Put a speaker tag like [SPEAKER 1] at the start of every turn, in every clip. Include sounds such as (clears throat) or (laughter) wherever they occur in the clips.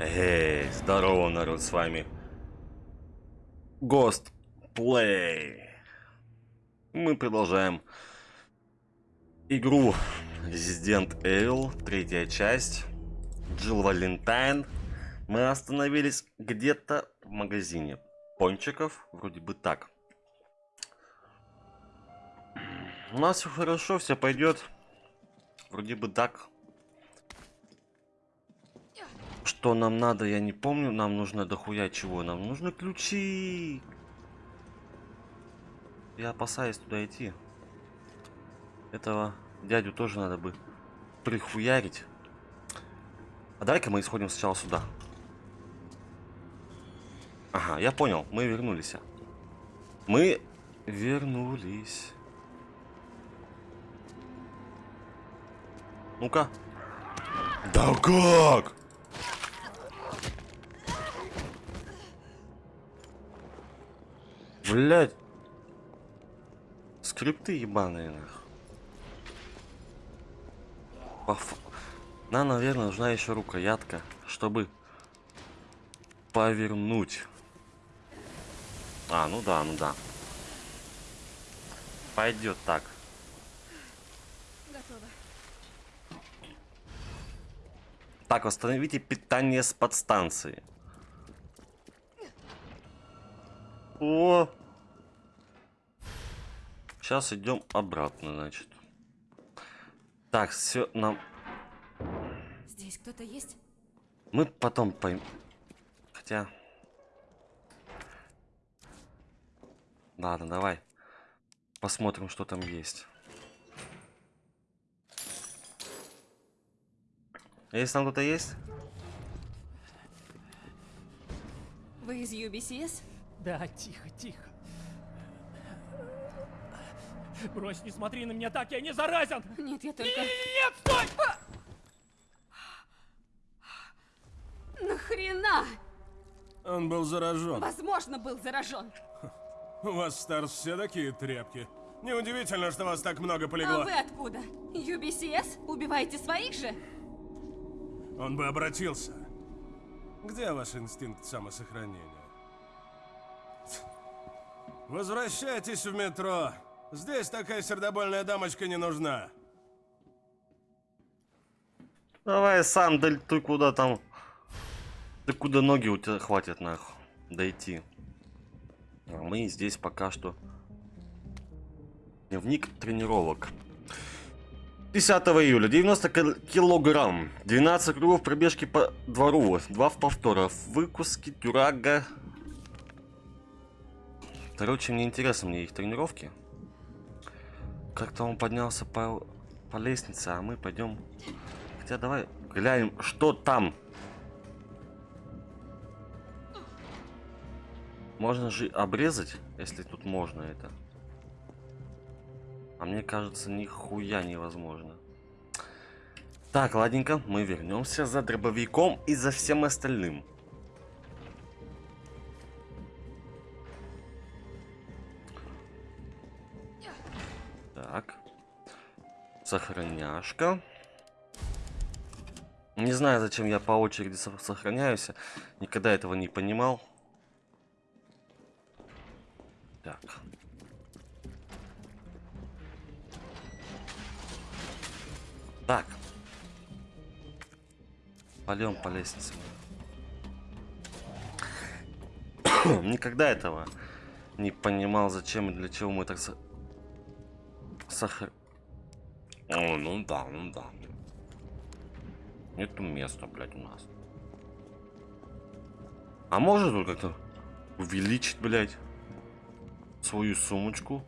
[SPEAKER 1] Эй, здорово, народ, с вами Ghost Play. Мы продолжаем игру Resident Evil, третья часть, Джилл Валентайн. Мы остановились где-то в магазине пончиков, вроде бы так. У нас все хорошо, все пойдет. Вроде бы так. Что нам надо, я не помню. Нам нужно дохуя чего. Нам нужны ключи. Я опасаюсь туда идти. Этого дядю тоже надо бы прихуярить. А давай-ка мы исходим сначала сюда. Ага, я понял. Мы вернулись. Мы вернулись. Ну-ка. Да как? Блять. Скрипты ебаные, нах. Поф... Нам, наверное, нужна еще рукоятка, чтобы повернуть. А, ну да, ну да. Пойдет так.
[SPEAKER 2] Готово.
[SPEAKER 1] Так, восстановите питание с подстанции. О! Сейчас идем обратно, значит. Так, все, нам...
[SPEAKER 2] Здесь кто-то есть?
[SPEAKER 1] Мы потом поймем. Хотя... Ладно, давай. Посмотрим, что там есть. Есть там кто-то есть?
[SPEAKER 2] Вы из UBCS?
[SPEAKER 3] Да, тихо, тихо. Брось, не смотри на меня так, я не заразен!
[SPEAKER 2] Нет, я только...
[SPEAKER 3] Нет, стой!
[SPEAKER 2] Нахрена?
[SPEAKER 4] Он был заражен.
[SPEAKER 2] Возможно, был заражен.
[SPEAKER 4] У вас, Старс, все такие тряпки. Неудивительно, что вас так много
[SPEAKER 2] А
[SPEAKER 4] полегло.
[SPEAKER 2] вы откуда? UBCS? Убиваете своих же?
[SPEAKER 4] Он бы обратился. Где ваш инстинкт самосохранения? Возвращайтесь в метро. Здесь такая сердобольная дамочка не нужна.
[SPEAKER 1] Давай сам, да ты куда там... Ты куда ноги у тебя хватит, нахуй, дойти. А мы здесь пока что... Дневник тренировок. 10 июля, 90 кил- килограмм, 12 кругов пробежки по двору, 2 в повторах, выкуски, тюрага. Короче, мне интересно, мне их тренировки. Как-то он поднялся по, по лестнице, а мы пойдем... Хотя давай глянем, что там. Можно же обрезать, если тут можно это. А мне кажется, нихуя невозможно. Так, ладненько, мы вернемся за дробовиком и за всем остальным. Сохраняшка. Не знаю, зачем я по очереди со- сохраняюсь. Никогда этого не понимал. Так. Так. Пойдем по лестнице. (coughs) Никогда этого не понимал, зачем и для чего мы так со... сохр... О, ну да, ну да. Нету места, блядь, у нас. А может тут как-то увеличить, блядь, свою сумочку?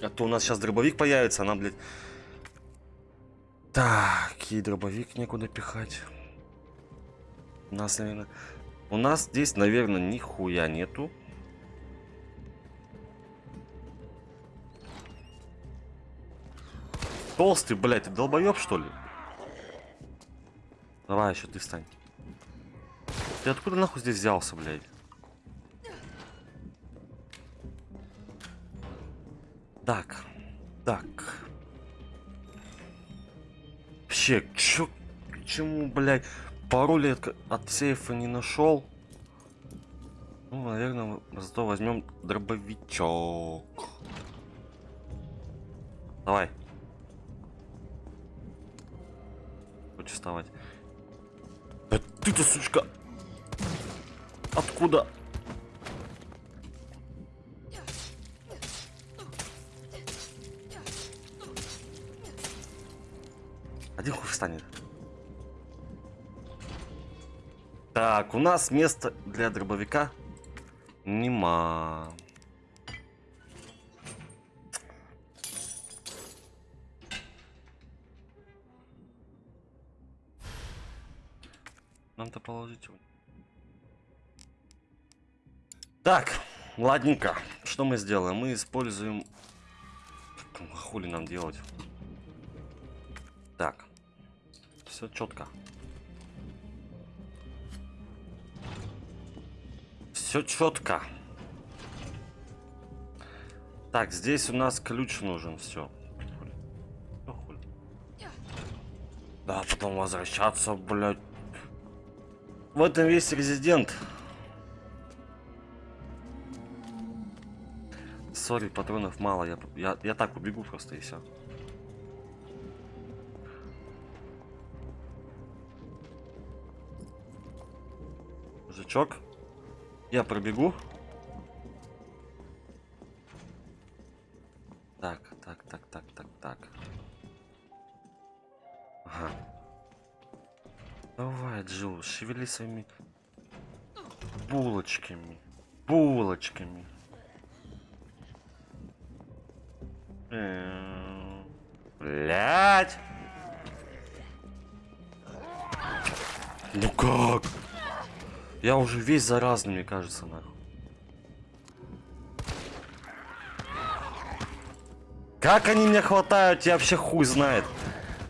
[SPEAKER 1] А то у нас сейчас дробовик появится, она, блядь... Так, и дробовик некуда пихать. У нас, наверное... У нас здесь, наверное, нихуя нету. Толстый, блядь, ты долбоеб, что ли? Давай, еще ты встань. Ты откуда нахуй здесь взялся, блядь? Так. Так. Вообще, чё... почему, блядь, пароли от, от сейфа не нашел? Ну, наверное, зато возьмем дробовичок. Давай. Хочешь вставать? Да ты-то, сучка! Откуда? Один хуй встанет. Так, у нас место для дробовика нема. Положить его. Так, ладненько. Что мы сделаем? Мы используем... Хули нам делать? Так. Все четко. Все четко. Так, здесь у нас ключ нужен. Все. Да, потом возвращаться, блядь. В этом весь резидент. Сори, патронов мало. Я, я, я так убегу просто и все. Мужичок. Я пробегу. Шевели своими булочками. Булочками. Эм, Блять! Ну как? Я уже весь заразный, мне кажется, нахуй. Как они меня хватают, я вообще хуй знает.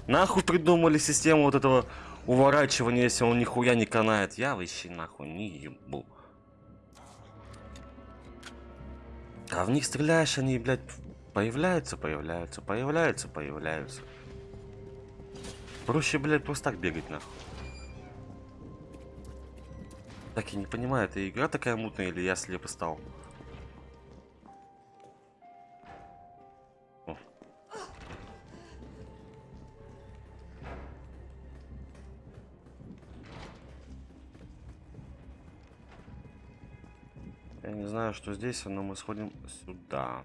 [SPEAKER 1] Нахуй придумали систему вот этого уворачивания, если он нихуя не канает. Я вообще нахуй не ебу. А в них стреляешь, они, блядь, появляются, появляются, появляются, появляются. Проще, блядь, просто так бегать, нахуй. Так, я не понимаю, это игра такая мутная или я слепо стал? Что здесь, но мы сходим сюда.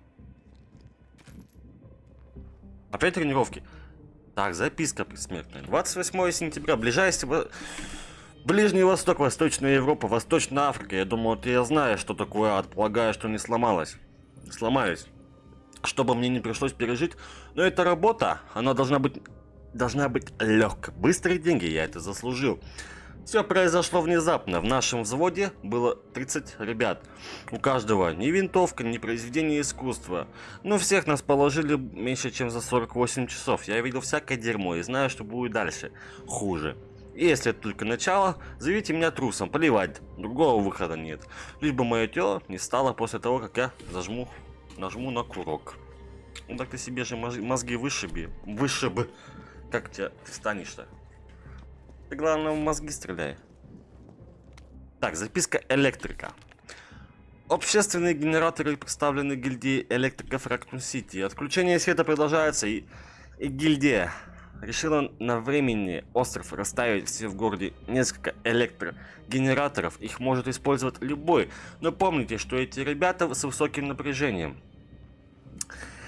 [SPEAKER 1] Опять тренировки. Так, записка предсмертная. 28 сентября. Ближайший... Ближний Восток, Восточная Европа, Восточная Африка. Я думаю, ты я знаешь, что такое ад. Полагаю, что не сломалась. Сломаюсь. Чтобы мне не пришлось пережить. Но эта работа, она должна быть... Должна быть легкой. Быстрые деньги, я это заслужил. Все произошло внезапно. В нашем взводе было 30 ребят. У каждого ни винтовка, ни произведение искусства. Но всех нас положили меньше, чем за 48 часов. Я видел всякое дерьмо и знаю, что будет дальше. Хуже. Если это только начало, зовите меня трусом, поливать. Другого выхода нет. Лишь бы мое тело не стало после того, как я зажму, нажму на курок. Ну так ты себе же моз- мозги вышиби. Вышибы. Как тебя ты встанешь-то? Ты главное в мозги стреляй. Так, записка электрика. Общественные генераторы представлены гильдией электриков Рактун Сити. Отключение света продолжается и, и гильдия решила на времени остров расставить все в городе несколько электрогенераторов. Их может использовать любой. Но помните, что эти ребята с высоким напряжением.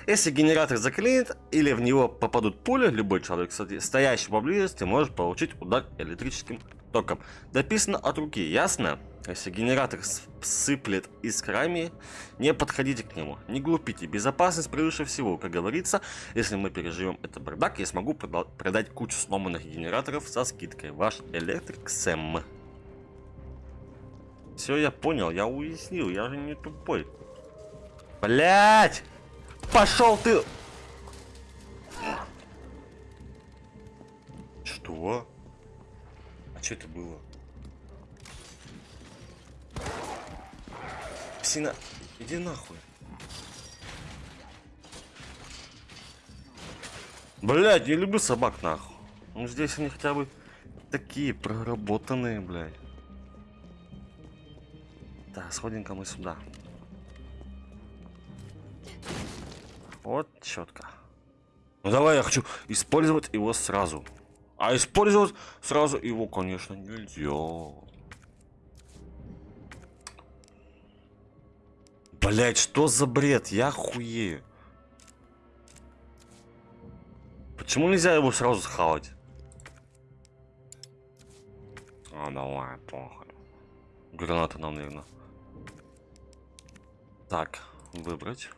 [SPEAKER 1] Если генератор заклинит или в него попадут пули, любой человек, стоящий поблизости, может получить удар электрическим током. Дописано от руки, ясно? Если генератор сыплет искрами, не подходите к нему. Не глупите, безопасность превыше всего. Как говорится, если мы переживем этот бардак, я смогу прода- продать кучу сломанных генераторов со скидкой. Ваш электрик Сэм. Все, я понял, я уяснил, я же не тупой. Блять! Пошел ты! Что? А что это было? Псина, иди нахуй. Блять, не люблю собак нахуй. Ну здесь они хотя бы такие проработанные, блядь. Так, сходим-ка мы сюда. Вот четко. Ну давай, я хочу использовать его сразу. А использовать сразу его, конечно, нельзя. Блять, что за бред? Я хуею. Почему нельзя его сразу схавать? А, давай, похуй. Граната нам, наверное. Так, выбрать.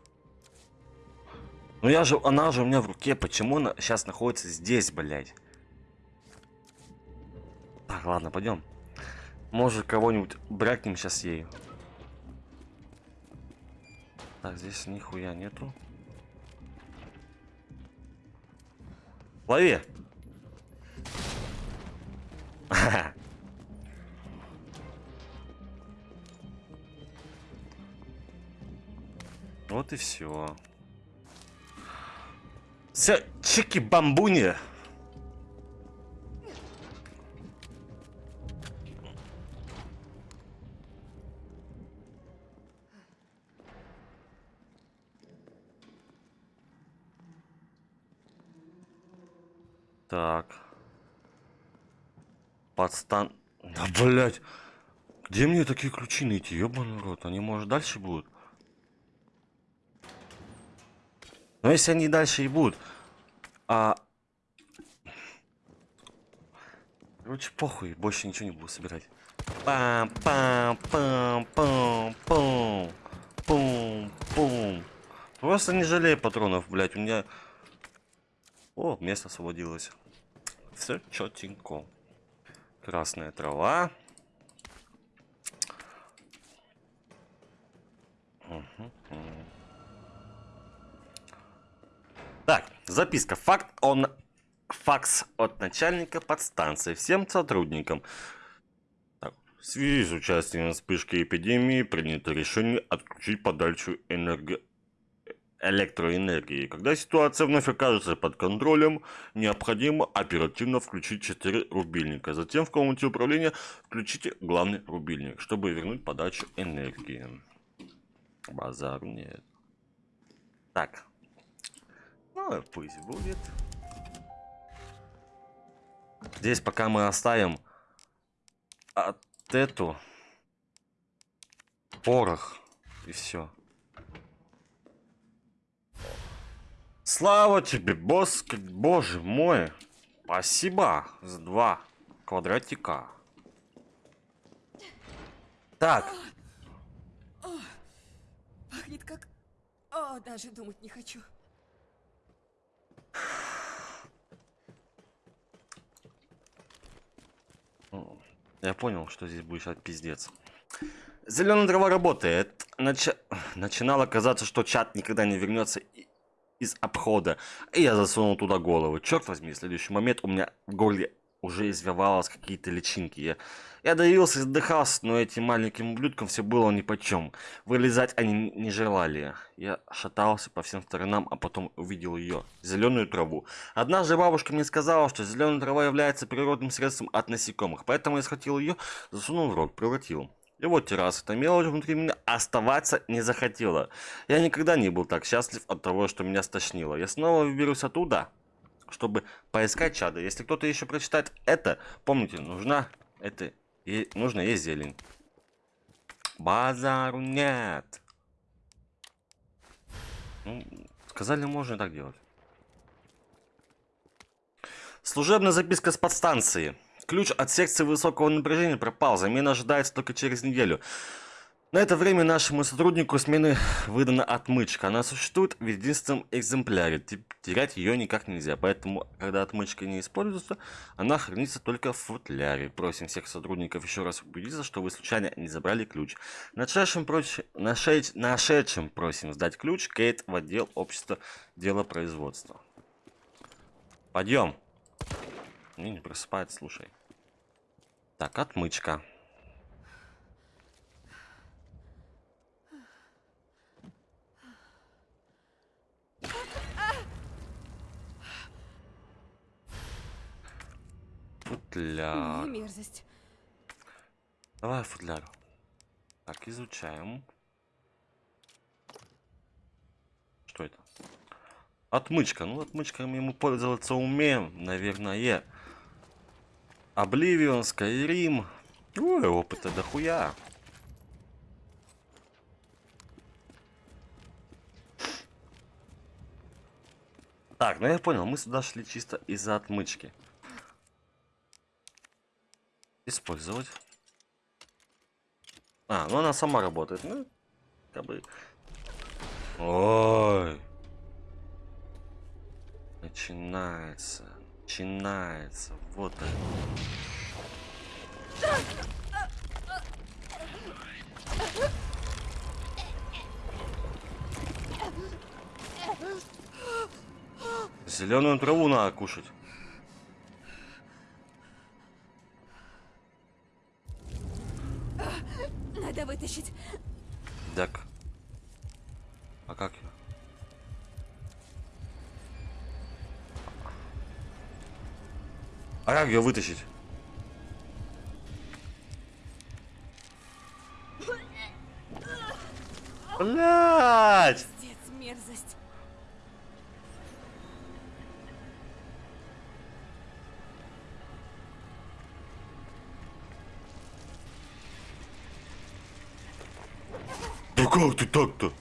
[SPEAKER 1] Ну я же, она же у меня в руке. Почему она сейчас находится здесь, блядь? Так, ладно, пойдем. Может, кого-нибудь брякнем сейчас ею. Так, здесь нихуя нету. Лови! (laughs) Вот и все. Все, чики-бамбуни. Так. Подстан... Да, блять. Где мне такие ключи найти? Ёбаный рот. Они, может, дальше будут? Но если они дальше и будут... А... Короче, похуй. Больше ничего не буду собирать. пам пам пам пам пам пум пум Просто не жалею патронов, блять. У меня... О, место освободилось. Все четенько. Красная трава. Записка. Факт он... Факс от начальника подстанции всем сотрудникам. Так, в связи с участием в вспышке эпидемии принято решение отключить подачу энерго... электроэнергии. Когда ситуация вновь окажется под контролем, необходимо оперативно включить 4 рубильника. Затем в комнате управления включите главный рубильник, чтобы вернуть подачу энергии. Базар нет. Так. Пусть будет. Здесь пока мы оставим от эту порох и все. Слава тебе, босс, боже мой. Спасибо за два квадратика. Так,
[SPEAKER 2] Пахнет как... О, даже думать не хочу.
[SPEAKER 1] Я понял, что здесь будет сейчас пиздец. Зеленая трава работает. Нач... Начинало казаться, что чат никогда не вернется из обхода. И я засунул туда голову. Черт возьми, следующий момент у меня в горле уже извивалось какие-то личинки. Я, я давился, задыхался, но этим маленьким ублюдкам все было нипочем. Вылезать они не желали. Я шатался по всем сторонам, а потом увидел ее, зеленую траву. Однажды бабушка мне сказала, что зеленая трава является природным средством от насекомых, поэтому я схватил ее, засунул в рот, превратил. И вот терраса, эта мелочь внутри меня оставаться не захотела. Я никогда не был так счастлив от того, что меня стошнило. Я снова выберусь оттуда, чтобы поискать чада. Если кто-то еще прочитает это, помните, нужна это, е- нужно есть зелень. Базару нет. Ну, сказали, можно и так делать. Служебная записка с подстанции. Ключ от секции высокого напряжения пропал. Замена ожидается только через неделю. На это время нашему сотруднику смены выдана отмычка. Она существует в единственном экземпляре. Те- Терять ее никак нельзя. Поэтому, когда отмычка не используется, она хранится только в футляре. Просим всех сотрудников еще раз убедиться, что вы случайно не забрали ключ. Нашедшим, проч... Нашедь... Нашедшим просим сдать ключ Кейт в отдел общества делопроизводства. Пойдем. Не, не просыпает, слушай. Так, отмычка. Футляр.
[SPEAKER 2] Не мерзость.
[SPEAKER 1] Давай футляр. Так, изучаем. Что это? Отмычка. Ну, отмычками мы пользоваться умеем, наверное. Обливион, Скайрим. Ой, опыта дохуя. Так, ну я понял, мы сюда шли чисто из-за отмычки. Использовать. А, ну она сама работает, ну, как бы... Ой. Начинается. Начинается. Вот это. Зеленую траву надо кушать.
[SPEAKER 2] Надо вытащить.
[SPEAKER 1] Так. А как? А как ее вытащить? Блять!
[SPEAKER 2] Мерзость.
[SPEAKER 1] Как ты так-то?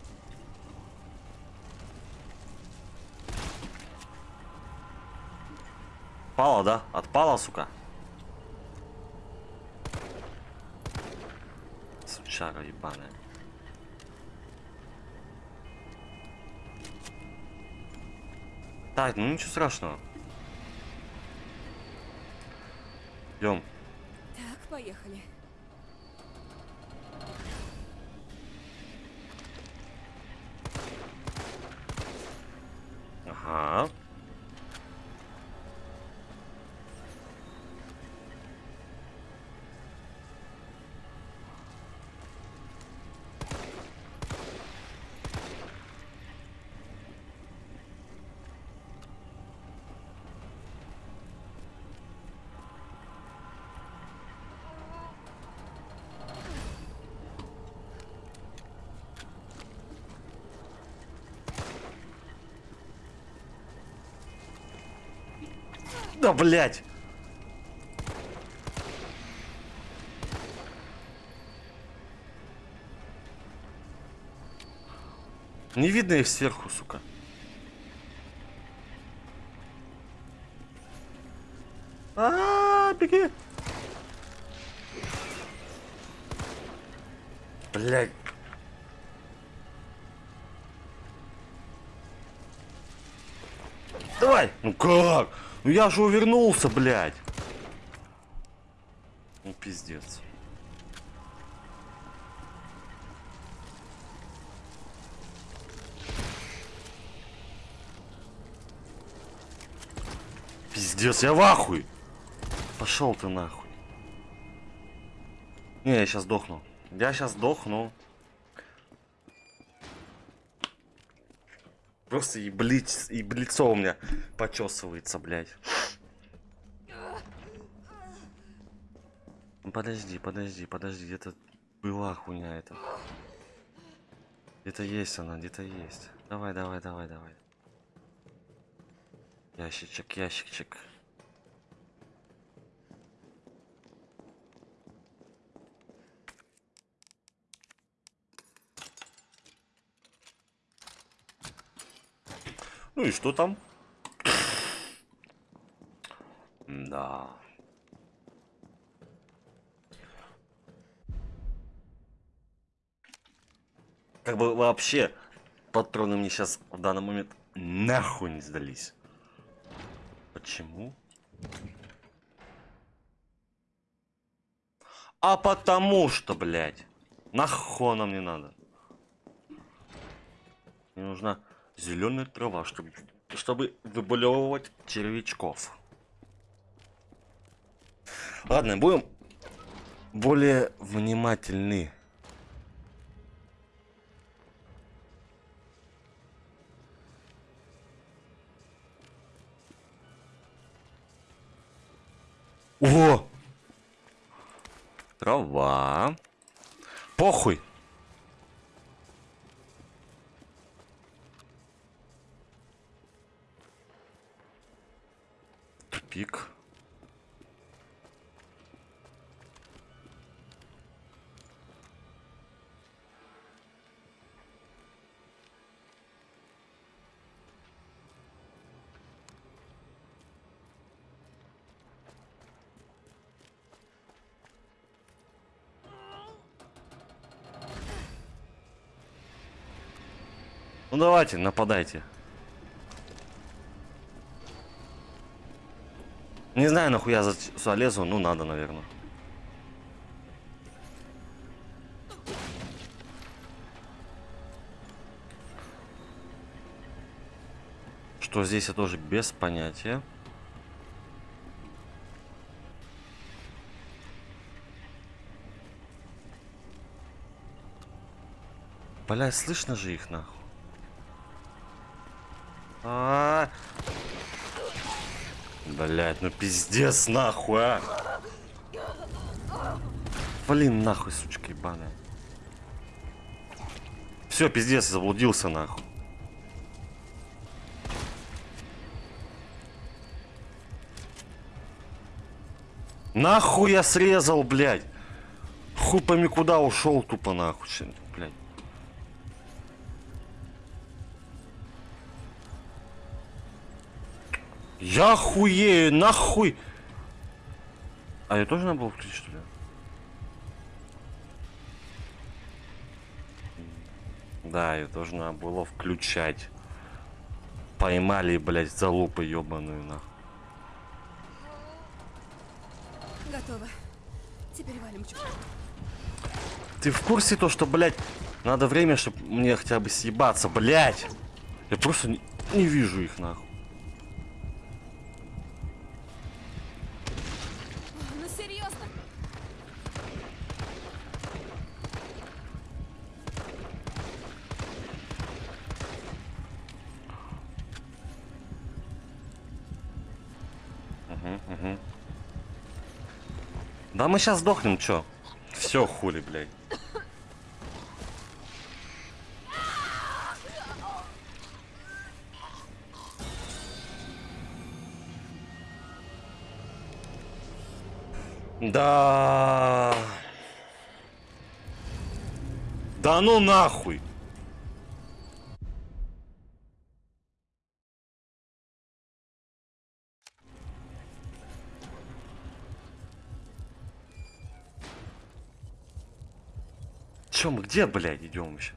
[SPEAKER 1] Пала, да? Отпала, сука? Сучара ебаная. Так, ну ничего страшного. Идем.
[SPEAKER 2] Так, поехали.
[SPEAKER 1] Да, блядь! Не видно их сверху, сука. А, беги! Блядь. Давай! Ну как? Ну я же увернулся, блядь. Ну пиздец. Пиздец, я в ахуй. Пошел ты нахуй. Не, я сейчас сдохну. Я сейчас сдохну. Просто и блиц, и лицо у меня почесывается, блядь. Ну, Подожди, подожди, подожди, где-то была хуйня это. Где-то есть она, где-то есть. Давай, давай, давай, давай. Ящичек, ящичек. Ну и что там? Да. Как бы вообще патроны мне сейчас в данный момент нахуй не сдались. Почему? А потому что, блядь. Нахуй нам не надо. Мне нужна зеленая трава, чтобы, чтобы выбулевывать червячков. Ладно, будем более внимательны. О! Трава. Похуй. Тупик. Ну давайте, нападайте. Не знаю, нахуя за сюда лезу, ну надо, наверное. Что здесь я тоже без понятия. Бля, слышно же их нахуй. А, Блять, ну пиздец нахуй, а. Блин, нахуй, сучка ебаная. Все, пиздец, заблудился нахуй. Нахуй я срезал, блядь. Хуй пойми куда ушел тупо нахуй, блядь. Я хуею, нахуй. А я тоже надо было включить, что ли? Да, ее тоже надо было включать. Поймали, блядь, залупы ебаную, нахуй.
[SPEAKER 2] Готово. Теперь валим.
[SPEAKER 1] Ты в курсе то, что, блядь, надо время, чтобы мне хотя бы съебаться, блядь? Я просто не, не вижу их, нахуй. Да мы сейчас сдохнем, чё? Все, хули, блядь. Да. Да ну нахуй. Чё мы где, блядь, идем вообще?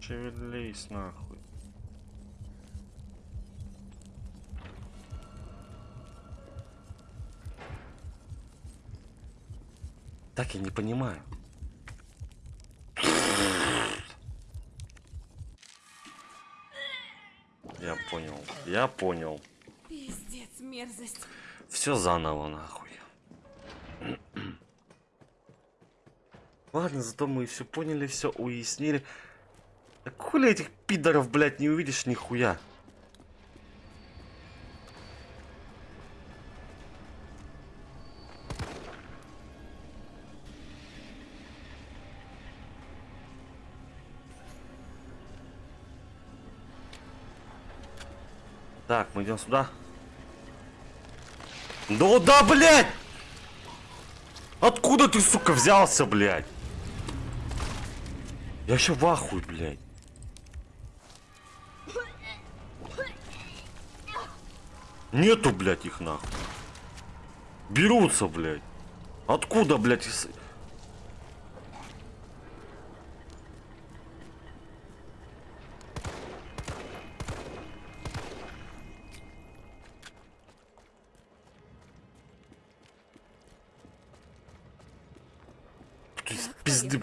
[SPEAKER 1] Шевелись нахуй. Так я не понимаю. Я понял, я понял.
[SPEAKER 2] Мерзость.
[SPEAKER 1] Все заново, нахуй. (clears throat) Ладно, зато мы все поняли, все уяснили. Да хули этих пидоров, блядь, не увидишь нихуя. Так, мы идем сюда. Ну да, блядь! Откуда ты, сука, взялся, блядь? Я еще в ахуе, блядь. Нету, блядь, их нахуй. Берутся, блядь. Откуда, блядь?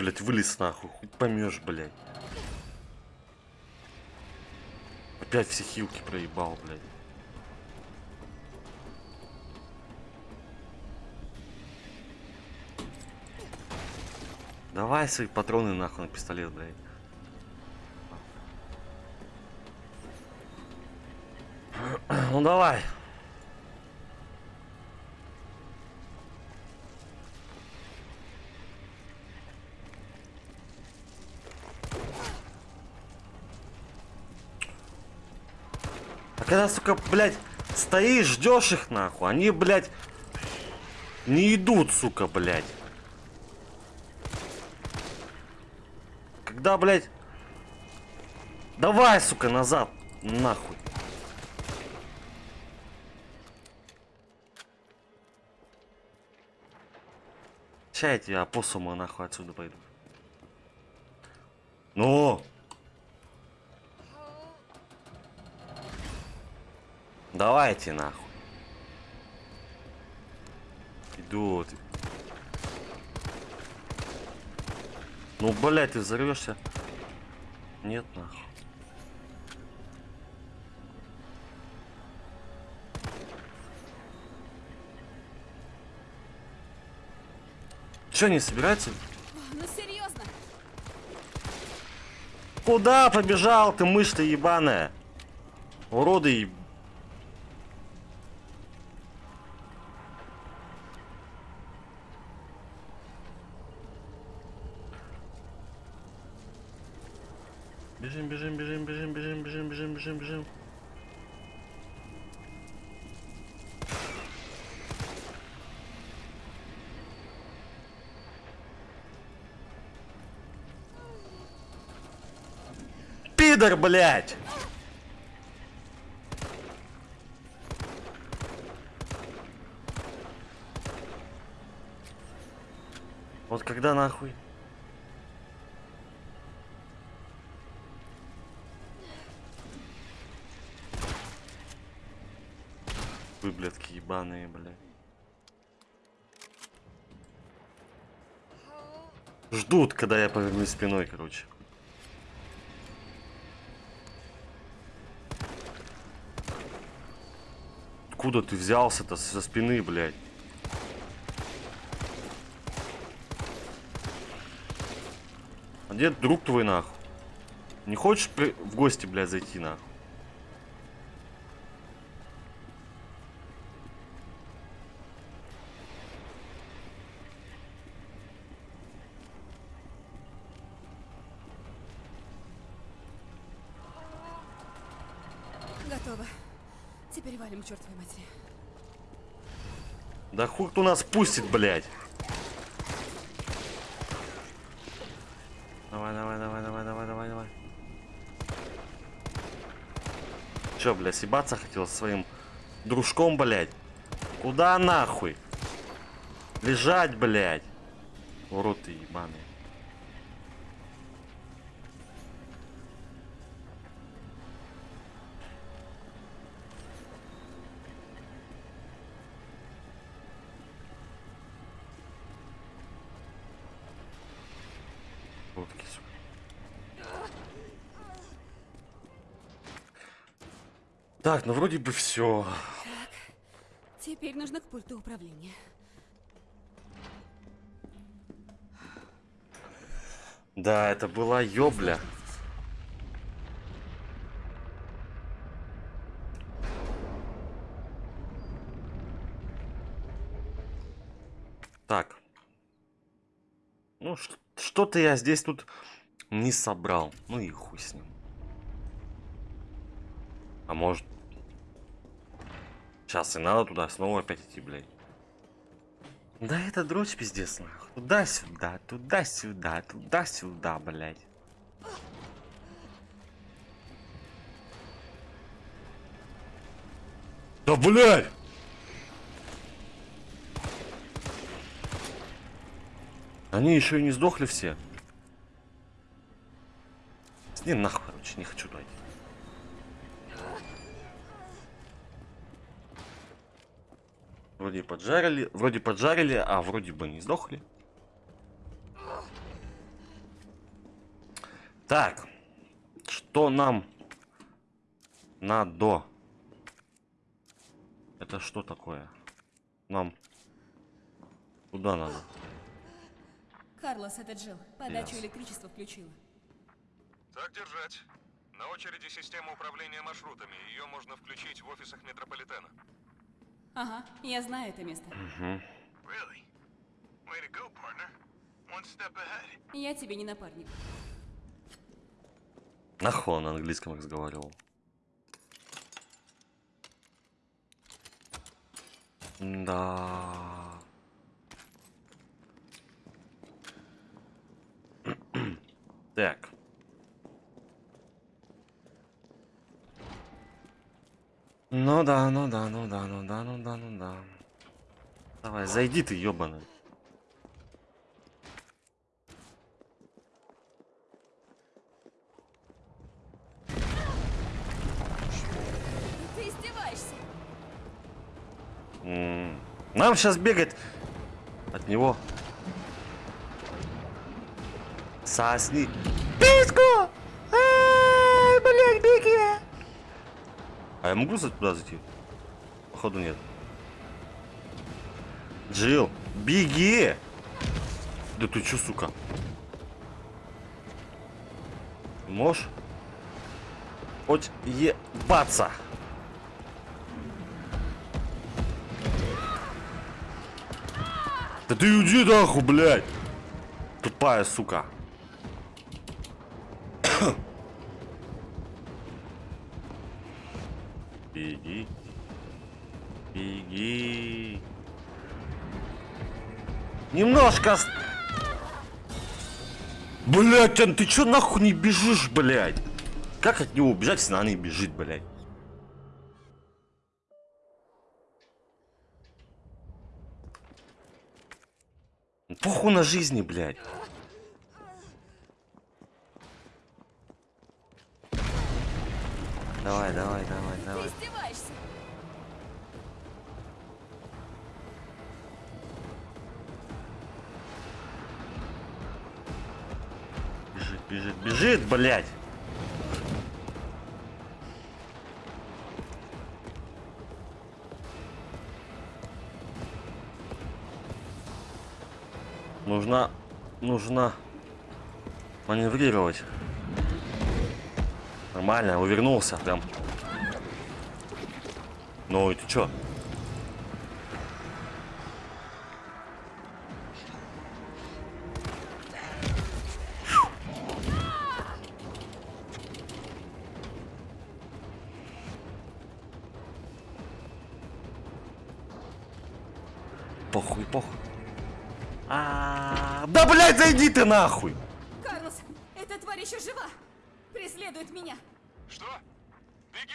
[SPEAKER 1] блядь, вылез нахуй. Хоть помешь, блядь. Опять все хилки проебал, блядь. Давай свои патроны нахуй на пистолет, блядь. Ну давай. Когда, сука, блядь, стоишь, ждешь их нахуй, они, блядь, не идут, сука, блядь. Когда, блядь, давай, сука, назад, нахуй. Ща я тебя опоссума нахуй отсюда пойду. Ну! Давайте нахуй. Идут. Ну, блядь, ты взорвешься? Нет, нахуй. Че, не собирается?
[SPEAKER 2] Ну серьезно?
[SPEAKER 1] Куда побежал ты, мышь ты ебаная? Уроды еб... Пидор, блядь! Вот когда нахуй? Вы, блядки, ебаные, блядь. Ждут, когда я повернусь спиной, короче. Откуда ты взялся-то со спины, блядь? А где друг твой, нахуй? Не хочешь при- в гости, блядь, зайти, нахуй?
[SPEAKER 2] Готово. Теперь к чертовой матери.
[SPEAKER 1] Да хуй кто нас пустит, блядь? Давай, давай, давай, давай, давай, давай, давай. Чё, блядь, съебаться хотел со своим дружком, блядь? Куда нахуй? Лежать, блядь. Урод ты ебаный. Так, ну вроде бы все.
[SPEAKER 2] Теперь нужно к пульту управления.
[SPEAKER 1] Да, это была ёбля. Так. Ну, что-то я здесь тут не собрал. Ну и хуй с ним. А может... Сейчас и надо туда снова опять идти, блядь. Да это дрочь пиздец, нахуй. Туда-сюда, туда-сюда, туда-сюда, блядь. Да, блядь! Они еще и не сдохли все. С ним нахуй, короче, не хочу туда Вроде поджарили, вроде поджарили, а вроде бы не сдохли. Так, что нам надо? Это что такое? Нам куда надо?
[SPEAKER 2] Карлос, это Джилл. Подачу
[SPEAKER 1] Ясно.
[SPEAKER 2] электричества включила.
[SPEAKER 5] Так держать. На очереди система управления маршрутами. Ее можно включить в офисах метрополитена.
[SPEAKER 6] Ага, я знаю это место. Я тебе не напарник.
[SPEAKER 1] Нахуй он на английском разговаривал. Да. Так. Ну да, ну да, ну да, ну да, ну да, ну да. Давай, зайди ты, ёбаный.
[SPEAKER 6] Ты издеваешься?
[SPEAKER 1] М, Нам сейчас бегать от него. Сосни. Письку! Ай, блядь, беги! А я могу туда зайти? Походу нет. Джил, беги! Да ты чё, сука? Можешь? Хоть ебаться! Да ты уйди нахуй, блядь! Тупая сука. Ост- Блядь, Ан, ты чё нахуй не бежишь, блядь? Как от него убежать, если она не бежит, блядь? Похуй на жизни, блядь. Нужно маневрировать. Нормально, увернулся прям. Ну и ты чё? Ты нахуй!
[SPEAKER 6] Карлос, эта тварь еще жива! Преследует меня!
[SPEAKER 5] Что? Беги!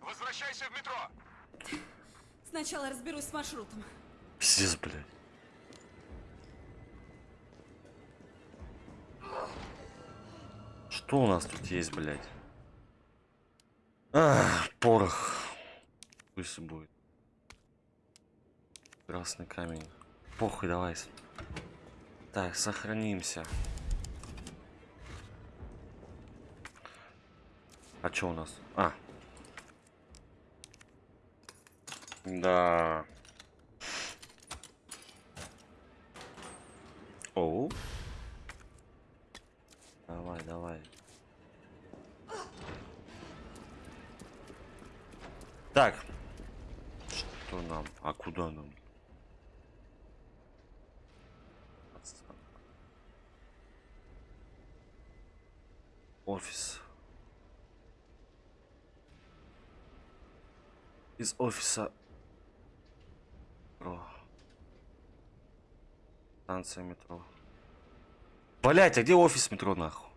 [SPEAKER 5] Возвращайся в метро!
[SPEAKER 6] Сначала разберусь с маршрутом.
[SPEAKER 1] Пиздец, блядь. Что у нас тут есть, блядь? Ах, порох. Пусть будет. Красный камень. Похуй, давай. Так, сохранимся. А что у нас? А. Да. Оу. Давай, давай. Так. Что нам? А куда нам? Офис. Из офиса. Метро. Станция метро. Блять, а где офис метро нахуй?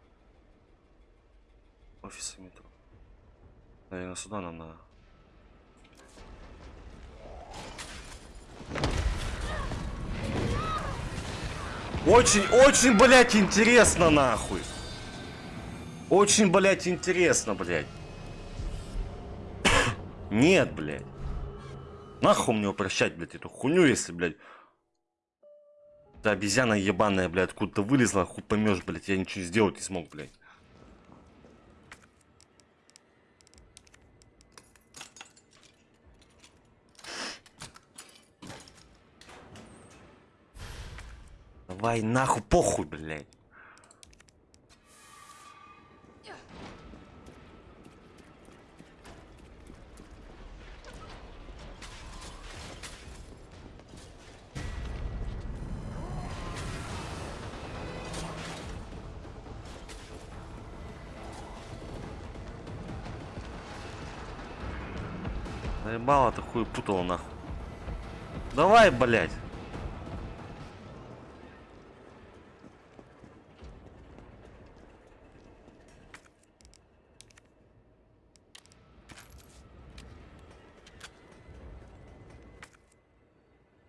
[SPEAKER 1] Офис метро. Наверное, сюда нам надо. Очень, очень, блять, интересно, нахуй. Очень, блять, интересно, блять. (coughs) Нет, блядь. Нахуй мне упрощать, блядь, эту хуйню, если, блядь. Да обезьяна ебаная, блядь, откуда-то вылезла, хуй поймешь, блядь, я ничего сделать не смог, блядь. Давай нахуй похуй, блядь. Заебало ты хуй путала нахуй. Давай, блядь.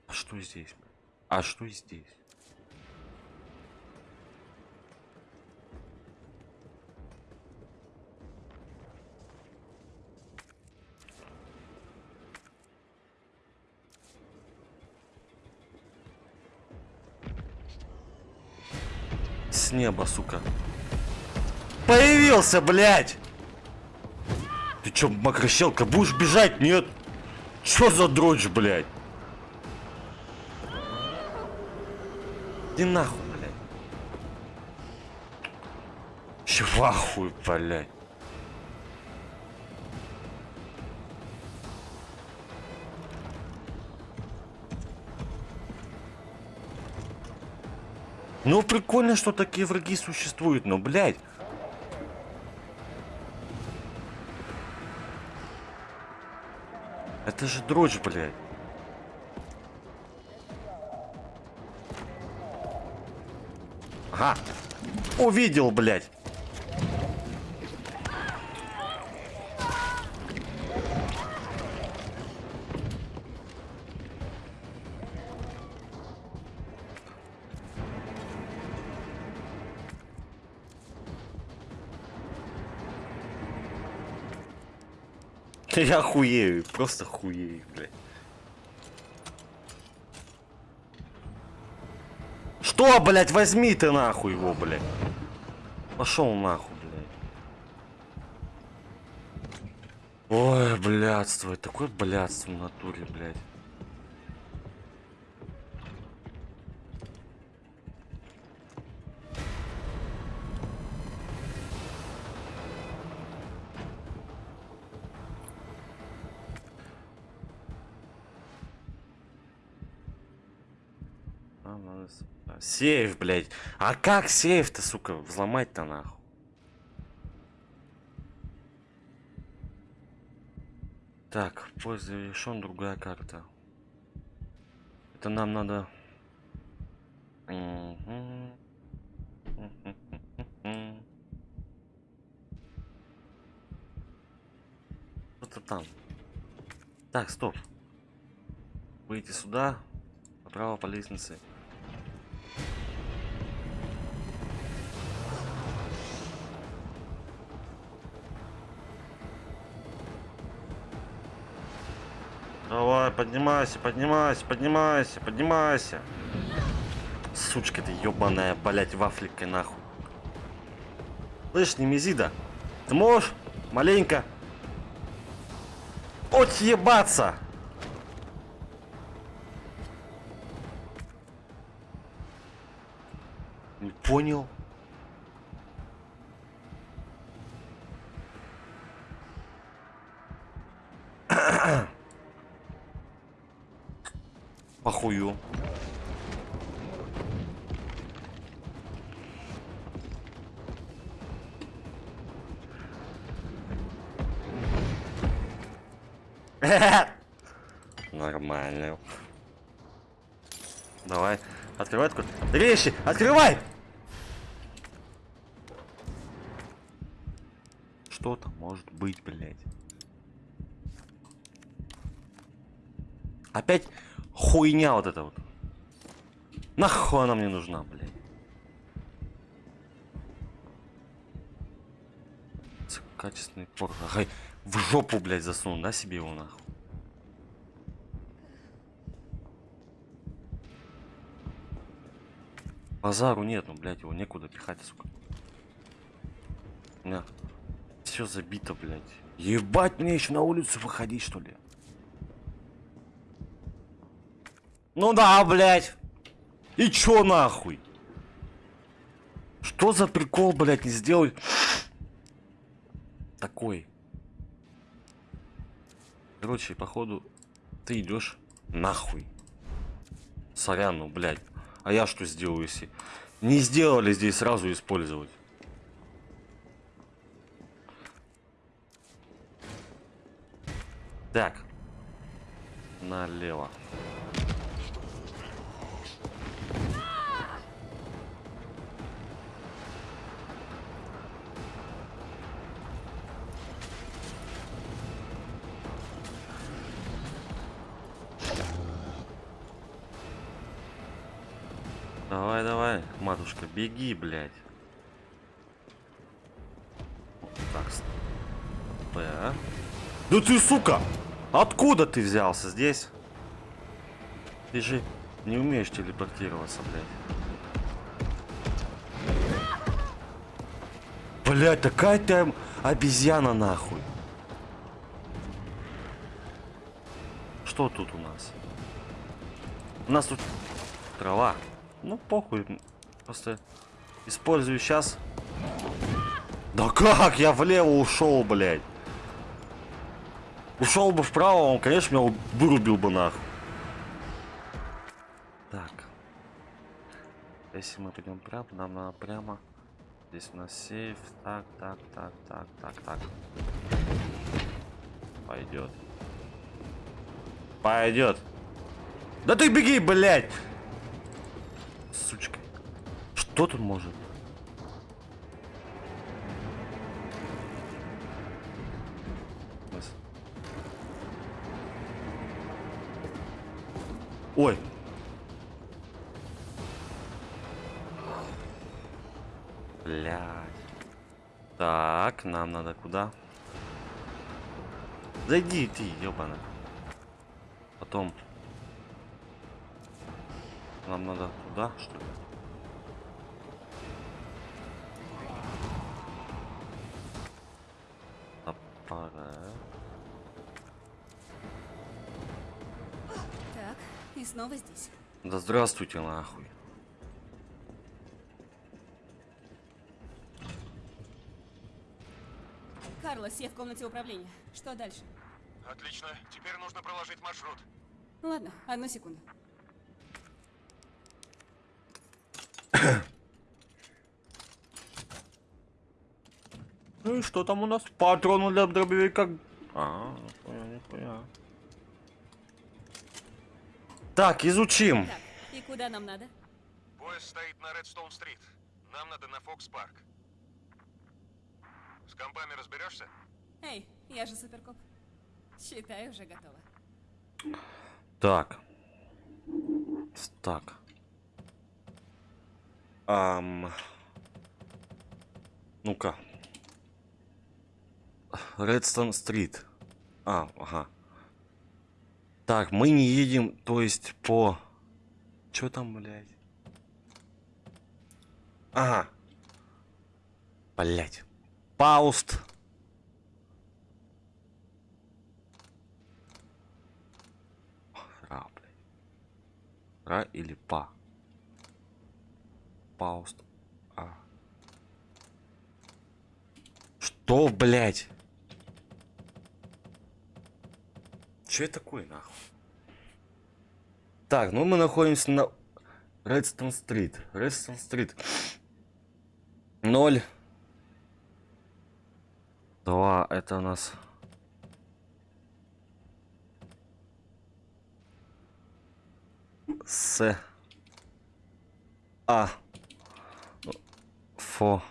[SPEAKER 1] А что здесь? А что здесь? С неба, сука. Появился, блядь! Ты чё, макрощелка, будешь бежать? Нет? Чё за дрочь, блядь? Иди нахуй, блядь. Чего ахуй, блядь? Ну, прикольно, что такие враги существуют, но, блядь. Это же дрочь, блядь. Ага. Увидел, блядь. Я хуею, просто хуею, блядь. Что, блядь, возьми ты нахуй его, блядь. Пошел нахуй, блядь. Ой, блядство, такое блядство в натуре, блядь. Сейф, блядь. А как сейф-то, сука, взломать-то нахуй? Так, поиск завершен, другая карта. Это нам надо... Что-то там. Так, стоп. Выйти сюда, направо по лестнице. Поднимайся, поднимайся, поднимайся, поднимайся. Сучка ты ебаная, блять, вафликой нахуй. Слышь, Немезида, ты можешь маленько отъебаться? Не понял. Давай, открывай такой. Вещи, открывай! Что там может быть, блядь? Опять хуйня вот эта вот. Нахуй она мне нужна, блядь? Качественный порох. Ага, в жопу, блядь, засунул, да, себе его нахуй? Базару нет, ну, блядь, его некуда пихать, сука. На. Все забито, блядь. Ебать мне еще на улицу выходить, что ли? Ну да, блядь. И чё нахуй? Что за прикол, блядь, не сделай? Такой. Короче, походу, ты идешь нахуй. Сорян, ну, блядь. А я что сделаю, если не сделали здесь сразу использовать? Так, налево. Давай, давай, матушка, беги, блядь. Так, П. Да ты, сука! Откуда ты взялся здесь? Ты же не умеешь телепортироваться, блядь. Блядь, такая ты об- обезьяна нахуй. Что тут у нас? У нас тут трава. Ну, похуй. Просто использую сейчас. Да как? Я влево ушел, блядь. Ушел бы вправо, он, конечно, меня вырубил бы нахуй. Так. Если мы пойдем прямо, нам надо прямо. Здесь у нас сейф. Так, так, так, так, так, так. Пойдет. Пойдет. Да ты беги, блядь! Сучка. Что тут может? Ой. Блядь. Так, нам надо куда? Зайди ты, ёбана. Потом. Нам надо туда, что ли? Аппарат.
[SPEAKER 6] Так, и снова здесь.
[SPEAKER 1] Да здравствуйте, нахуй.
[SPEAKER 6] Карлос, я в комнате управления. Что дальше?
[SPEAKER 5] Отлично. Теперь нужно проложить маршрут.
[SPEAKER 6] Ладно, одну секунду.
[SPEAKER 1] Ну и что там у нас? Патроны для дробовика. А, нихуя, нихуя. Так, изучим.
[SPEAKER 6] Так, и куда нам надо?
[SPEAKER 5] Поезд стоит на Редстоун-стрит. Нам надо на Фокс-парк. С компами разберешься?
[SPEAKER 6] Эй, я же суперкоп. Считай, уже готова.
[SPEAKER 1] Так. Так. Ам. Ну-ка. Редстон стрит. А, ага. Так, мы не едем, то есть по... Чё там, блядь? Ага. Блядь. Пауст. Ра, блядь. Ра или па? Пауст. А. Что, блядь? Че это такое, нахуй? Так, ну мы находимся на Редстон Стрит. Редстон Стрит. Ноль. Два, это у нас... С. А. Фо.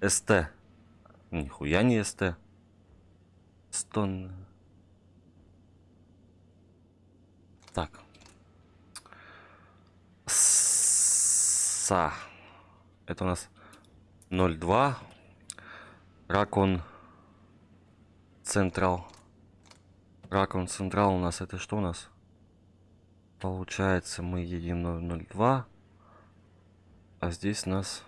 [SPEAKER 1] СТ. Нихуя не СТ. Стон. Так. Са. Это у нас 0,2. Ракон Централ. Ракон Централ у нас это что у нас? Получается, мы едем 002. А здесь нас...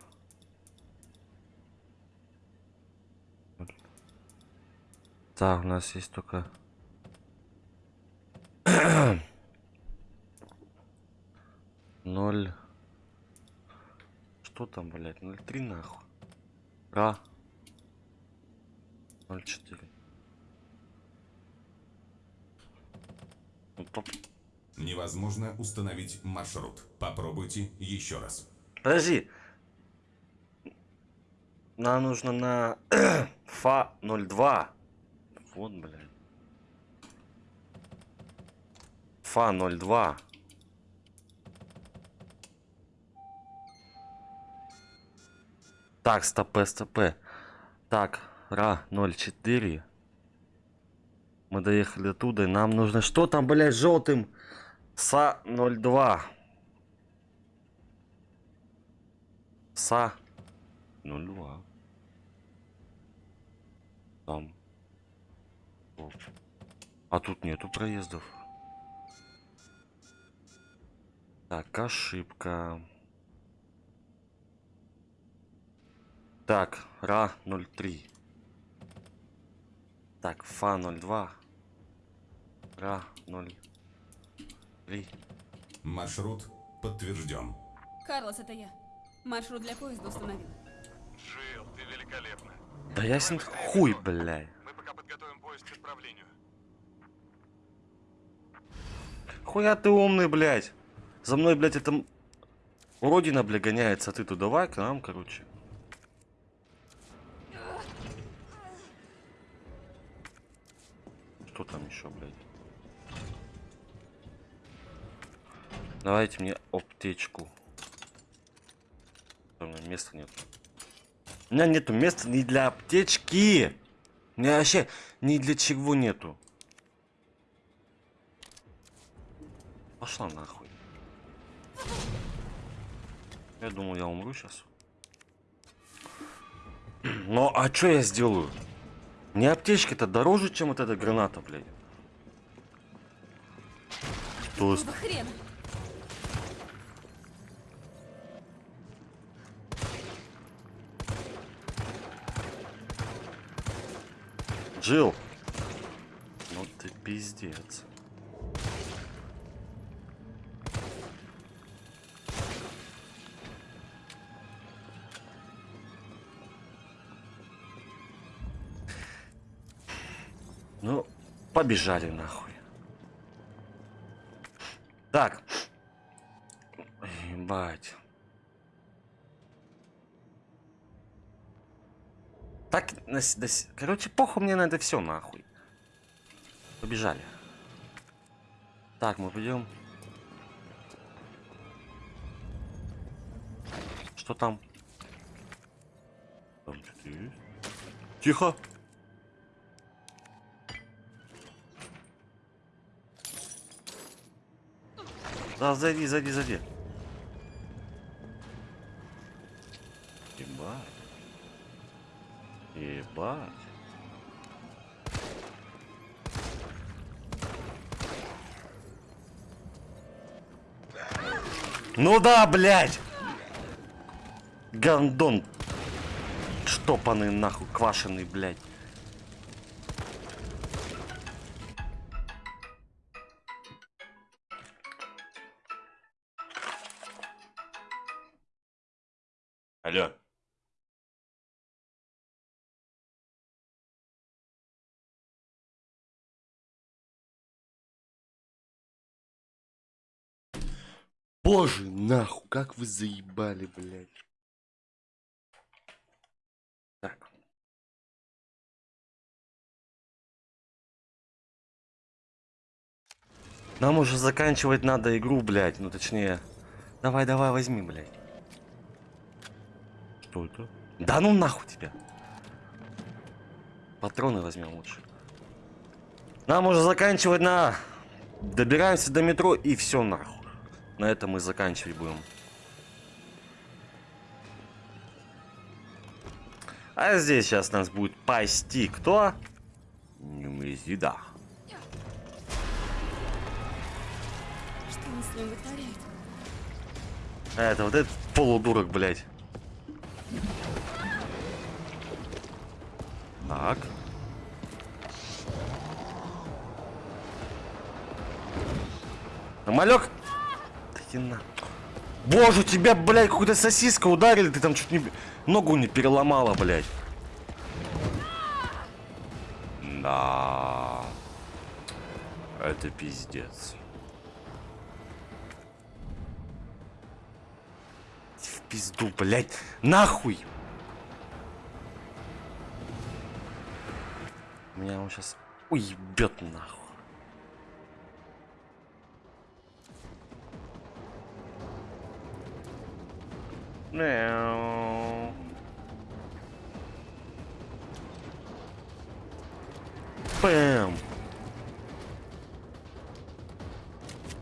[SPEAKER 1] Так, у нас есть только... (clears throat) Ноль... Что там, блядь? 0,3 нахуй. Ра. 0,4. Ну.
[SPEAKER 7] Невозможно установить маршрут. Попробуйте еще раз.
[SPEAKER 1] Подожди. Нам нужно на (clears throat) фа 02. Вот, блядь. Фа 02. Так, стопе, стопе. Так, Ра 04. Мы доехали оттуда, и нам нужно... Что там, блядь, желтым? СА 02. СА 02. Там. О. А тут нету проездов. Так, ошибка. Так, РА 03. Так, ФА 02. РА 03.
[SPEAKER 7] Маршрут подтвержден.
[SPEAKER 6] Карлос, это я. Маршрут для поезда установил.
[SPEAKER 5] Джилл, ты великолепна.
[SPEAKER 1] Да ясен хуй, блядь.
[SPEAKER 5] Мы пока подготовим поезд к отправлению.
[SPEAKER 1] Хуя ты умный, блядь. За мной, блядь, это... Уродина, бля, гоняется, а ты тут давай к нам, короче. Что там еще, блядь? Давайте мне аптечку. У меня места нет. У меня нету места ни для аптечки. У меня вообще ни для чего нету. Пошла нахуй. Я думал, я умру сейчас. (clears throat) Но а что я сделаю? Мне аптечки-то дороже, чем вот эта граната, блядь. То есть,
[SPEAKER 6] Какого хрена?
[SPEAKER 1] Джилл. Ну ты пиздец. Побежали нахуй. Так. Ебать. Так, на с- до с- короче, похуй мне на это все нахуй. Побежали. Так, мы пойдем. Что там? Там что-то есть? Тихо. Да, зайди, зайди, зайди. Ебать. Ебать. Ну да, блядь! Гандон. Штопанный нахуй, квашеный, блядь. Боже, нахуй, как вы заебали, блядь. Так. Нам уже заканчивать надо игру, блядь. Ну, точнее. Давай, давай, возьми, блядь. Что это? Да ну нахуй тебя. Патроны возьмем лучше. Нам уже заканчивать на... Добираемся до метро и все нахуй. На этом мы заканчивать будем. А здесь сейчас нас будет пасти кто? Немезида.
[SPEAKER 6] Что он с ним вытворяет?
[SPEAKER 1] А это вот этот полудурок, блядь. Так. Малек? Да на. Боже, тебя, блядь, какой-то сосиска ударили, ты там чуть не... Ногу не переломала, блядь. Да. Это пиздец. В пизду, блядь. Нахуй! Меня он сейчас уебет нахуй. Мяу. Бэм.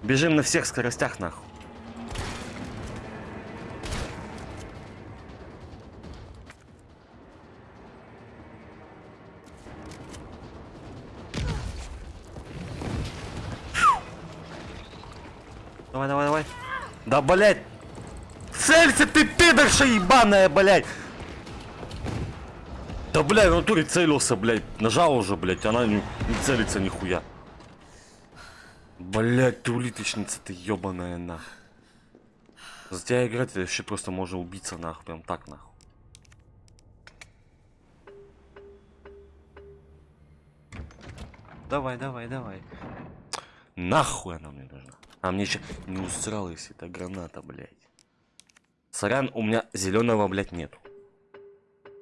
[SPEAKER 1] Бежим на всех скоростях, нахуй. Давай, давай, давай. Да, блять! Целься ты, пидорша ебаная, блять! Да, блядь, в натуре целился, блядь. Нажал уже, блядь, она не, не целится нихуя. Блядь, ты улиточница, ты ебаная, нахуй. За тебя играть это вообще просто можно убиться, нахуй, прям так, нахуй. Давай, давай, давай. Нахуй она мне нужна. А мне еще не устроилась эта граната, блядь. Сорян, у меня зеленого, блядь, нету.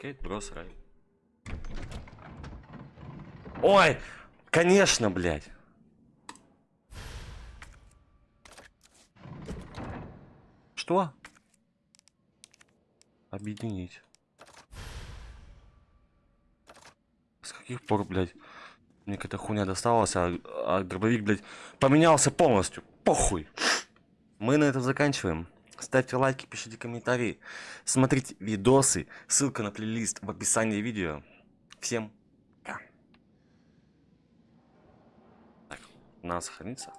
[SPEAKER 1] Кейт, рай. Ой, конечно, блядь. Что? Объединить. С каких пор, блядь, мне какая-то хуйня досталась, а, а дробовик, блядь, поменялся полностью. Похуй. Мы на этом заканчиваем. Ставьте лайки, пишите комментарии. Смотрите видосы. Ссылка на плейлист в описании видео. Всем пока. Так, надо сохраниться.